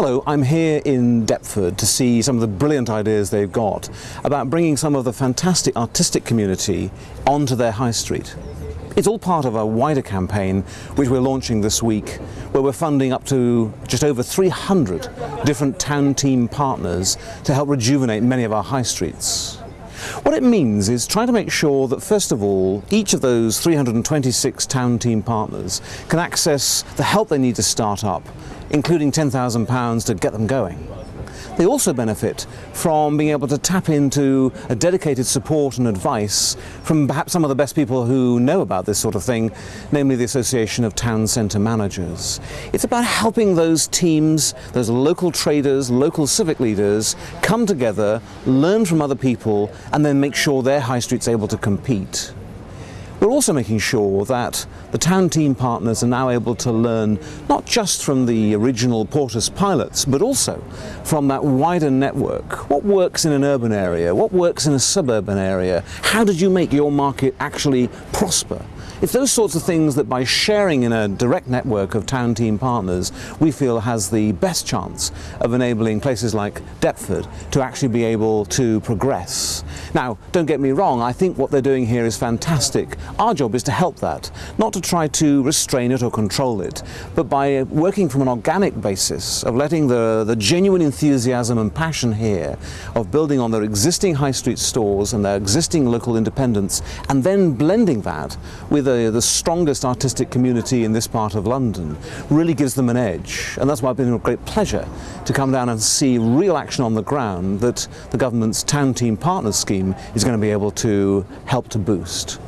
Hello, I'm here in Deptford to see some of the brilliant ideas they've got about bringing some of the fantastic artistic community onto their high street. It's all part of a wider campaign which we're launching this week where we're funding up to just over 300 different town team partners to help rejuvenate many of our high streets. What it means is trying to make sure that first of all each of those 326 town team partners can access the help they need to start up including £10,000 to get them going. They also benefit from being able to tap into a dedicated support and advice from perhaps some of the best people who know about this sort of thing, namely the Association of Town Centre Managers. It's about helping those teams, those local traders, local civic leaders, come together, learn from other people, and then make sure their high street's able to compete. We're also making sure that the town team partners are now able to learn not just from the original Portas pilots, but also from that wider network. What works in an urban area? What works in a suburban area? How did you make your market actually prosper? It's those sorts of things that by sharing in a direct network of town team partners, we feel has the best chance of enabling places like Deptford to actually be able to progress. Now, don't get me wrong, I think what they're doing here is fantastic. Our job is to help that, not to try to restrain it or control it, but by working from an organic basis of letting the, the genuine enthusiasm and passion here of building on their existing high street stores and their existing local independence and then blending that with the, the strongest artistic community in this part of London really gives them an edge. And that's why it's been a great pleasure to come down and see real action on the ground that the government's Town Team Partners scheme is going to be able to help to boost.